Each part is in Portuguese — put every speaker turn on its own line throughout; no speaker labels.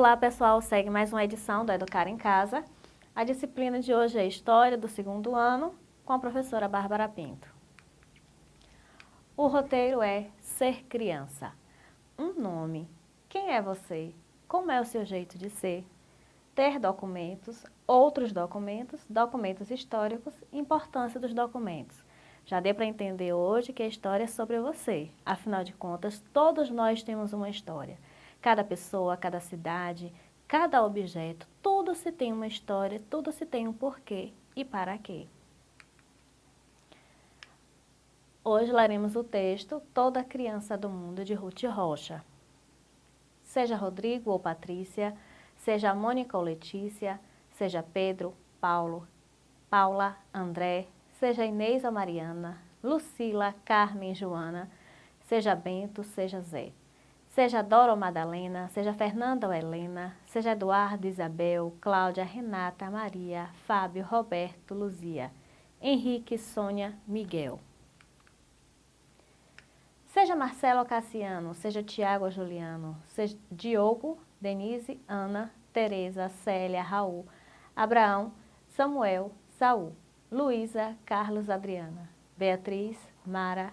Olá pessoal, segue mais uma edição do Educar em Casa. A disciplina de hoje é História do segundo ano, com a professora Bárbara Pinto. O roteiro é Ser Criança. Um nome. Quem é você? Como é o seu jeito de ser? Ter documentos, outros documentos, documentos históricos, importância dos documentos. Já deu para entender hoje que a história é sobre você. Afinal de contas, todos nós temos uma história. Cada pessoa, cada cidade, cada objeto, tudo se tem uma história, tudo se tem um porquê e para quê. Hoje leremos o texto Toda Criança do Mundo, de Ruth Rocha. Seja Rodrigo ou Patrícia, seja Mônica ou Letícia, seja Pedro, Paulo, Paula, André, seja Inês ou Mariana, Lucila, Carmen, Joana, seja Bento, seja Zé. Seja Dora ou Madalena, seja Fernanda ou Helena, seja Eduardo, Isabel, Cláudia, Renata, Maria, Fábio, Roberto, Luzia, Henrique, Sônia, Miguel. Seja Marcelo ou Cassiano, seja Tiago ou Juliano, seja Diogo, Denise, Ana, Tereza, Célia, Raul, Abraão, Samuel, Saul, Luísa, Carlos, Adriana, Beatriz, Mara,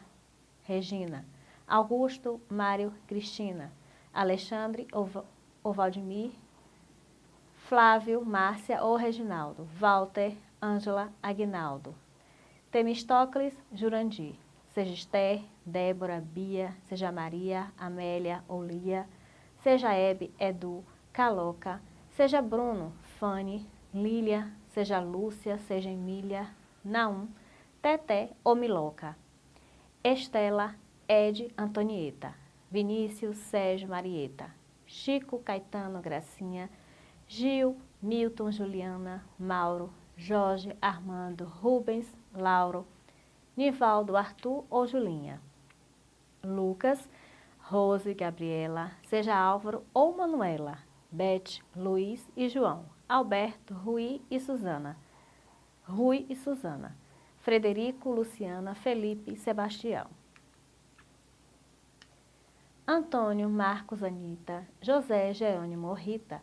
Regina. Augusto, Mário, Cristina, Alexandre ou Valdemir, Flávio, Márcia ou Reginaldo, Walter, Ângela, Aguinaldo, Temistocles, Jurandir, seja Esther, Débora, Bia, seja Maria, Amélia ou Lia, seja Hebe, Edu, Caloca, seja Bruno, Fanny, Lília, seja Lúcia, seja Emília, Naum, Teté ou Miloca, Estela, Ed Antonieta, Vinícius Sérgio Marieta, Chico Caetano Gracinha, Gil, Milton Juliana, Mauro, Jorge Armando, Rubens, Lauro, Nivaldo Arthur ou Julinha, Lucas, Rose, Gabriela, seja Álvaro ou Manuela, Beth, Luiz e João, Alberto, Rui e Suzana, Rui e Suzana, Frederico, Luciana, Felipe e Sebastião. Antônio, Marcos, Anita, José, Jerônimo, Rita,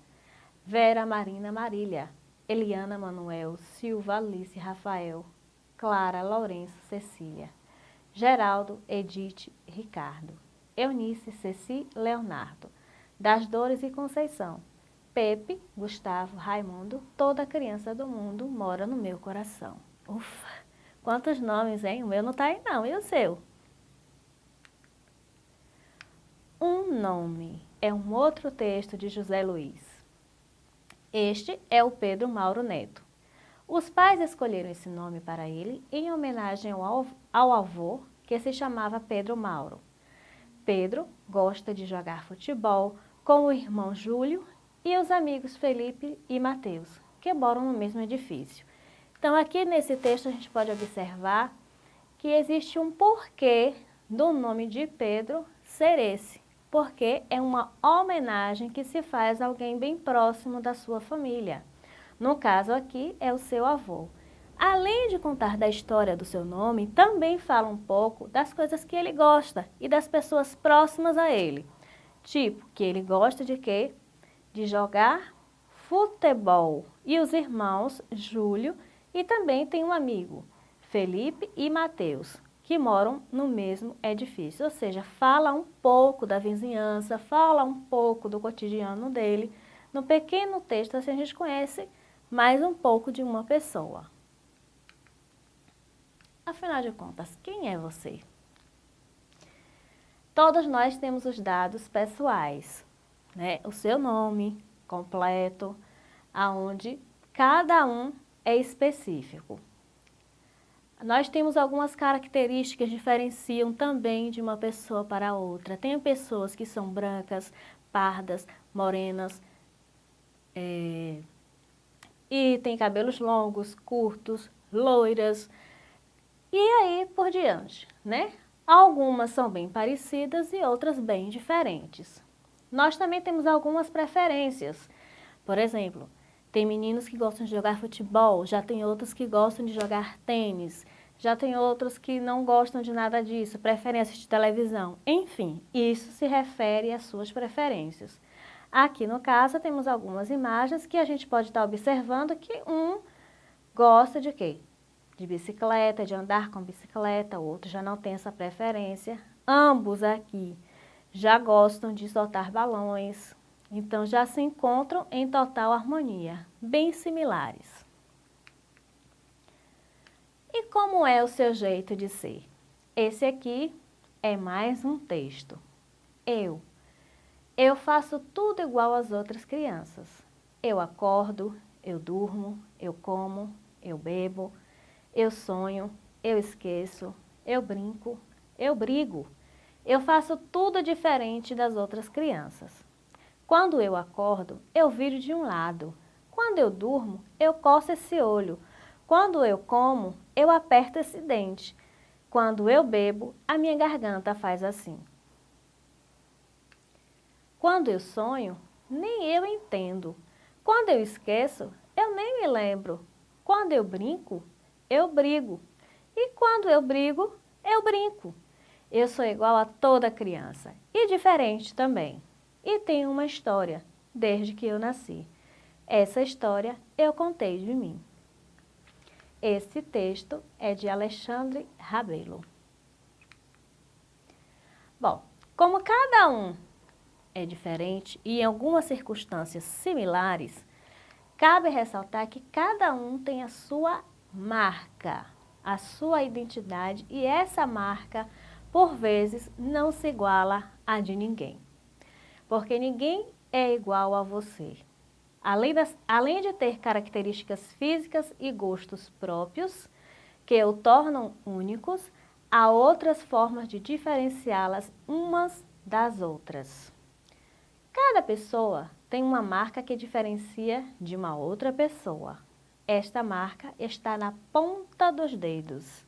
Vera, Marina, Marília, Eliana, Manuel, Silva, Alice, Rafael, Clara, Lourenço, Cecília, Geraldo, Edith, Ricardo, Eunice, Ceci, Leonardo, Das Dores e Conceição, Pepe, Gustavo, Raimundo, toda criança do mundo mora no meu coração. Ufa, quantos nomes, hein? O meu não tá aí não, e o seu? Um nome é um outro texto de José Luiz. Este é o Pedro Mauro Neto. Os pais escolheram esse nome para ele em homenagem ao, avô, que se chamava Pedro Mauro. Pedro gosta de jogar futebol com o irmão Júlio e os amigos Felipe e Mateus, que moram no mesmo edifício. Então, aqui nesse texto a gente pode observar que existe um porquê do nome de Pedro ser esse porque é uma homenagem que se faz a alguém bem próximo da sua família. No caso aqui, é o seu avô. Além de contar da história do seu nome, também fala um pouco das coisas que ele gosta e das pessoas próximas a ele. Tipo, que ele gosta de quê? De jogar futebol. E os irmãos Júlio e também tem um amigo, Felipe e Mateus que moram no mesmo edifício, ou seja, fala um pouco da vizinhança, fala um pouco do cotidiano dele. No pequeno texto, assim, a gente conhece mais um pouco de uma pessoa. Afinal de contas, quem é você? Todos nós temos os dados pessoais, né? O seu nome completo, aonde cada um é específico. Nós temos algumas características que diferenciam também de uma pessoa para outra. Tem pessoas que são brancas, pardas, morenas, é, e tem cabelos longos, curtos, loiras, e aí por diante, né? Algumas são bem parecidas e outras bem diferentes. Nós também temos algumas preferências. Por exemplo, tem meninos que gostam de jogar futebol, já tem outros que gostam de jogar tênis, já tem outros que não gostam de nada disso, preferem assistir televisão. Enfim, isso se refere às suas preferências. Aqui no caso temos algumas imagens que a gente pode estar observando que um gosta de quê? De bicicleta, de andar com bicicleta, o outro já não tem essa preferência. Ambos aqui já gostam de soltar balões, então já se encontram em total harmonia, bem similares. E como é o seu jeito de ser? Esse aqui é mais um texto. Eu. Eu faço tudo igual às outras crianças. Eu acordo, eu durmo, eu como, eu bebo, eu sonho, eu esqueço, eu brinco, eu brigo. Eu faço tudo diferente das outras crianças. Quando eu acordo, eu viro de um lado. Quando eu durmo, eu coço esse olho. Quando eu como, eu aperto esse dente. Quando eu bebo, a minha garganta faz assim. Quando eu sonho, nem eu entendo. Quando eu esqueço, eu nem me lembro. Quando eu brinco, eu brigo. E quando eu brigo, eu brinco. Eu sou igual a toda criança e diferente também. E tenho uma história desde que eu nasci. Essa história eu contei de mim. Esse texto é de Alexandre Rabelo. Bom, como cada um é diferente e em algumas circunstâncias similares, cabe ressaltar que cada um tem a sua marca, a sua identidade e essa marca, por vezes, não se iguala à de ninguém. Porque ninguém é igual a você. Além, das, além de ter características físicas e gostos próprios, que o tornam únicos, há outras formas de diferenciá-las umas das outras. Cada pessoa tem uma marca que diferencia de uma outra pessoa. Esta marca está na ponta dos dedos,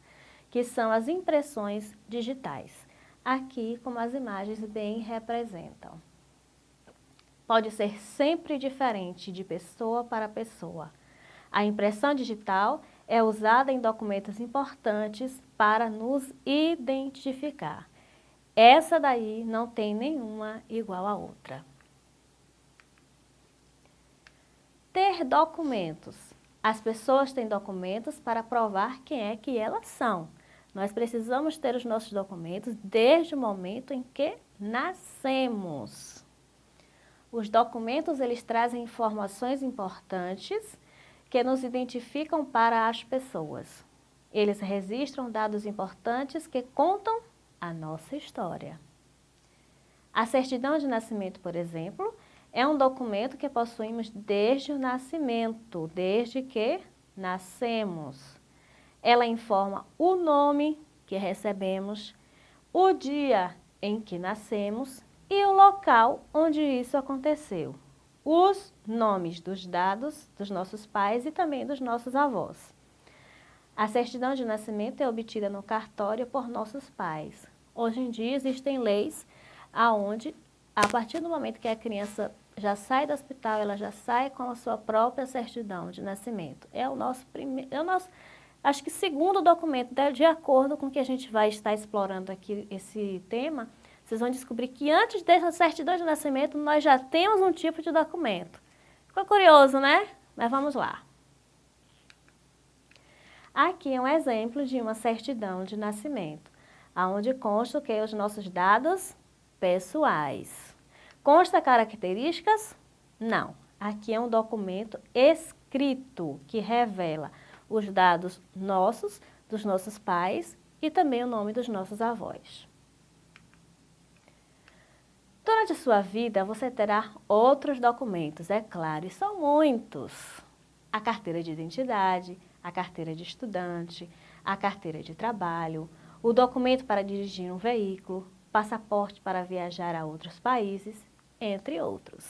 que são as impressões digitais, aqui como as imagens bem representam pode ser sempre diferente de pessoa para pessoa. A impressão digital é usada em documentos importantes para nos identificar. Essa daí não tem nenhuma igual a outra. Ter documentos. As pessoas têm documentos para provar quem é que elas são. Nós precisamos ter os nossos documentos desde o momento em que nascemos. Os documentos eles trazem informações importantes que nos identificam para as pessoas. Eles registram dados importantes que contam a nossa história. A certidão de nascimento, por exemplo, é um documento que possuímos desde o nascimento, desde que nascemos. Ela informa o nome que recebemos, o dia em que nascemos e o local onde isso aconteceu. Os nomes dos dados dos nossos pais e também dos nossos avós. A certidão de nascimento é obtida no cartório por nossos pais. Hoje em dia existem leis aonde, a partir do momento que a criança já sai do hospital, ela já sai com a sua própria certidão de nascimento. É o nosso primeiro, é o nosso, acho que segundo documento, de acordo com que a gente vai estar explorando aqui esse tema, vocês vão descobrir que antes dessa certidão de nascimento, nós já temos um tipo de documento. Ficou curioso, né? Mas vamos lá. Aqui é um exemplo de uma certidão de nascimento, onde consta que? Os nossos dados pessoais. Consta características? Não. Aqui é um documento escrito que revela os dados nossos, dos nossos pais e também o nome dos nossos avós. Durante a sua vida, você terá outros documentos, é claro, e são muitos. A carteira de identidade, a carteira de estudante, a carteira de trabalho, o documento para dirigir um veículo, passaporte para viajar a outros países, entre outros.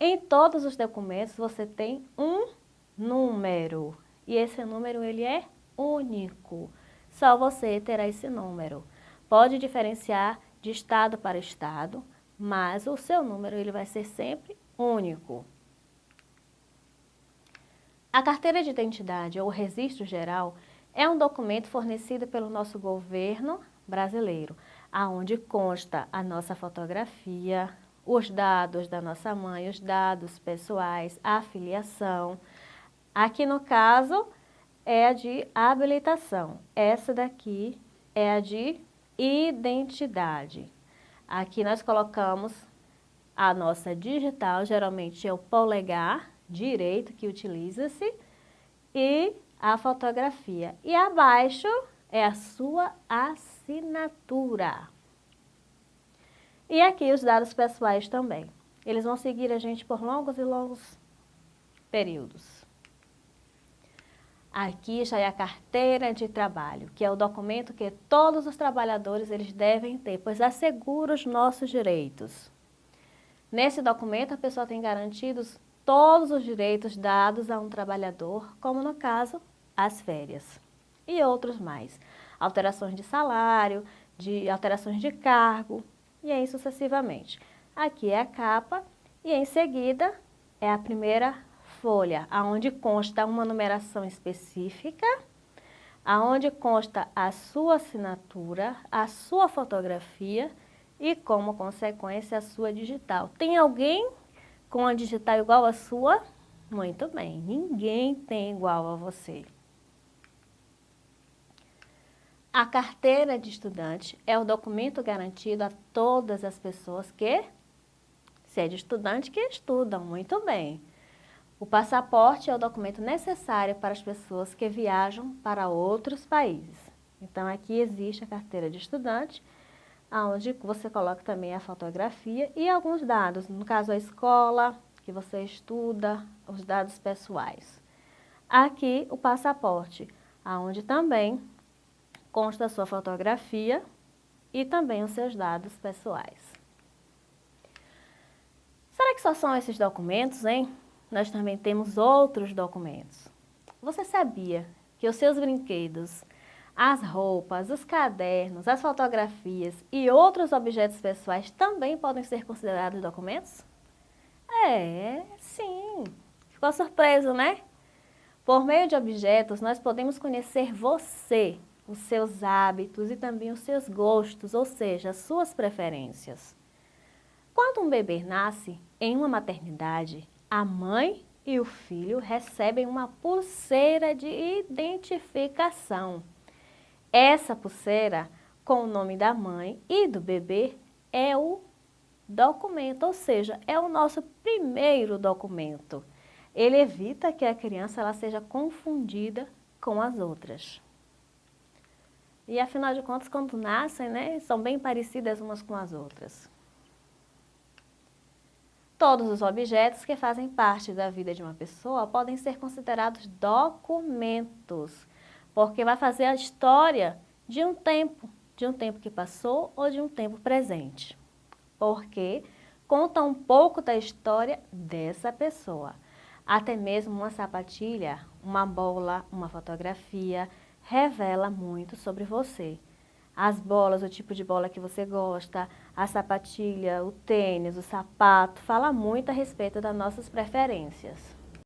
Em todos os documentos você tem um número e esse número ele é único. Só você terá esse número. Pode diferenciar de estado para estado, mas o seu número ele vai ser sempre único. A carteira de identidade ou registro geral é um documento fornecido pelo nosso governo brasileiro, aonde consta a nossa fotografia, os dados da nossa mãe, os dados pessoais, a filiação. Aqui no caso é a de habilitação. Essa daqui é a de identidade. Aqui nós colocamos a nossa digital, geralmente é o polegar direito que utiliza-se, e a fotografia. E abaixo é a sua assinatura. E aqui os dados pessoais também. Eles vão seguir a gente por longos e longos períodos. Aqui já é a carteira de trabalho, que é o documento que todos os trabalhadores eles devem ter, pois assegura os nossos direitos. Nesse documento, a pessoa tem garantidos todos os direitos dados a um trabalhador, como no caso, as férias. E outros mais. Alterações de salário, de alterações de cargo, e aí sucessivamente. Aqui é a capa e em seguida é a primeira folha, aonde consta uma numeração específica, aonde consta a sua assinatura, a sua fotografia e como consequência a sua digital. Tem alguém com a digital igual à sua? Muito bem, ninguém tem igual a você. A carteira de estudante é o documento garantido a todas as pessoas que, se é de estudante, que estudam muito bem. O passaporte é o documento necessário para as pessoas que viajam para outros países. Então, aqui existe a carteira de estudante, onde você coloca também a fotografia e alguns dados, no caso a escola que você estuda, os dados pessoais. Aqui o passaporte, onde também consta a sua fotografia e também os seus dados pessoais. Será que só são esses documentos, hein? Nós também temos outros documentos. Você sabia que os seus brinquedos, as roupas, os cadernos, as fotografias e outros objetos pessoais também podem ser considerados documentos? É, sim. Ficou surpreso, né? Por meio de objetos, nós podemos conhecer você, os seus hábitos e também os seus gostos, ou seja, as suas preferências. Quando um bebê nasce em uma maternidade, a mãe e o filho recebem uma pulseira de identificação. Essa pulseira, com o nome da mãe e do bebê, é o documento, ou seja, é o nosso primeiro documento. Ele evita que a criança ela seja confundida com as outras. E afinal de contas, quando nascem, né, são bem parecidas umas com as outras. Todos os objetos que fazem parte da vida de uma pessoa podem ser considerados documentos, porque vai fazer a história de um tempo, de um tempo que passou ou de um tempo presente. Porque conta um pouco da história dessa pessoa. Até mesmo uma sapatilha, uma bola, uma fotografia, revela muito sobre você. As bolas, o tipo de bola que você gosta, a sapatilha, o tênis, o sapato, fala muito a respeito das nossas preferências.